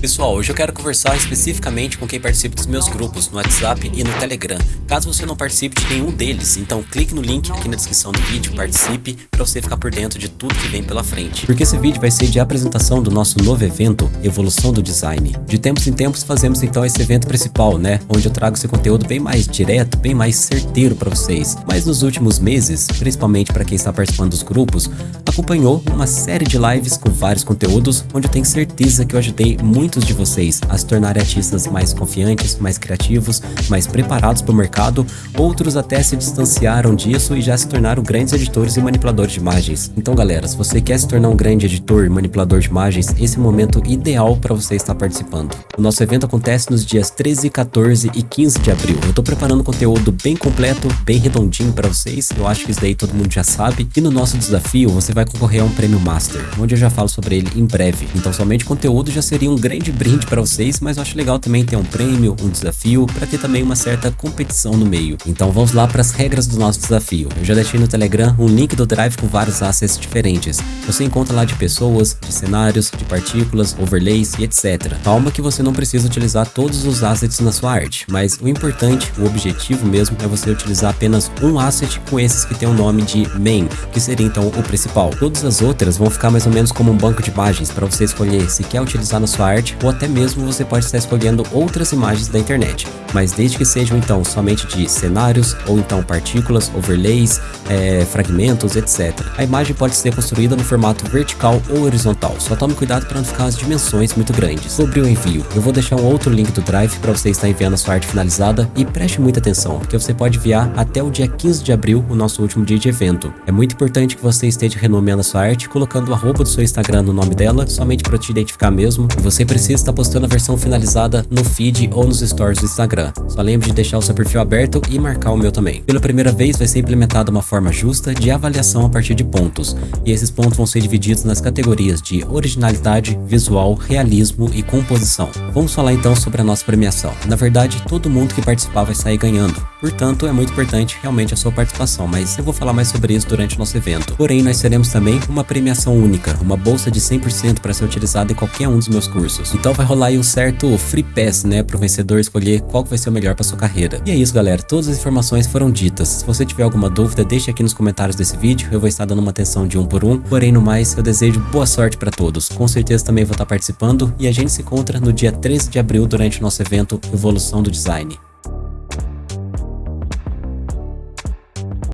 Pessoal, hoje eu quero conversar especificamente com quem participa dos meus grupos no WhatsApp e no Telegram. Caso você não participe de nenhum deles, então clique no link aqui na descrição do vídeo, participe para você ficar por dentro de tudo que vem pela frente. Porque esse vídeo vai ser de apresentação do nosso novo evento, Evolução do Design. De tempos em tempos fazemos então esse evento principal, né? Onde eu trago esse conteúdo bem mais direto, bem mais certeiro para vocês. Mas nos últimos meses, principalmente para quem está participando dos grupos, acompanhou uma série de lives com vários conteúdos, onde eu tenho certeza que eu ajudei muito muitos de vocês a se tornarem artistas mais confiantes, mais criativos, mais preparados para o mercado, outros até se distanciaram disso e já se tornaram grandes editores e manipuladores de imagens. Então galera, se você quer se tornar um grande editor e manipulador de imagens, esse é o momento ideal para você estar participando. O nosso evento acontece nos dias 13, 14 e 15 de abril. Eu estou preparando conteúdo bem completo, bem redondinho para vocês, eu acho que isso daí todo mundo já sabe. E no nosso desafio, você vai concorrer a um prêmio Master, onde eu já falo sobre ele em breve. Então somente conteúdo já seria um grande de brinde para vocês, mas eu acho legal também ter um prêmio, um desafio, para ter também uma certa competição no meio. Então vamos lá para as regras do nosso desafio. Eu já deixei no Telegram um link do Drive com vários assets diferentes. Você encontra lá de pessoas, de cenários, de partículas, overlays e etc. Calma que você não precisa utilizar todos os assets na sua arte, mas o importante, o objetivo mesmo, é você utilizar apenas um asset com esses que tem o nome de main, que seria então o principal. Todas as outras vão ficar mais ou menos como um banco de imagens para você escolher se quer utilizar na sua arte ou até mesmo você pode estar escolhendo outras imagens da internet, mas desde que sejam então somente de cenários ou então partículas, overlays, é, fragmentos, etc. A imagem pode ser construída no formato vertical ou horizontal, só tome cuidado para não ficar as dimensões muito grandes. Sobre o envio, eu vou deixar um outro link do Drive para você estar enviando a sua arte finalizada e preste muita atenção, porque você pode enviar até o dia 15 de abril, o nosso último dia de evento. É muito importante que você esteja renomeando a sua arte, colocando o arroba do seu Instagram no nome dela, somente para te identificar mesmo, e você precisa precisa estar postando a versão finalizada no feed ou nos stories do Instagram. Só lembre de deixar o seu perfil aberto e marcar o meu também. Pela primeira vez vai ser implementada uma forma justa de avaliação a partir de pontos, e esses pontos vão ser divididos nas categorias de originalidade, visual, realismo e composição. Vamos falar então sobre a nossa premiação. Na verdade, todo mundo que participar vai sair ganhando, portanto é muito importante realmente a sua participação, mas eu vou falar mais sobre isso durante o nosso evento. Porém, nós teremos também uma premiação única, uma bolsa de 100% para ser utilizada em qualquer um dos meus cursos. Então vai rolar aí um certo free pass, né, pro vencedor escolher qual vai ser o melhor para sua carreira. E é isso, galera. Todas as informações foram ditas. Se você tiver alguma dúvida, deixe aqui nos comentários desse vídeo. Eu vou estar dando uma atenção de um por um. Porém, no mais, eu desejo boa sorte para todos. Com certeza também vou estar participando e a gente se encontra no dia 13 de abril durante o nosso evento Evolução do Design.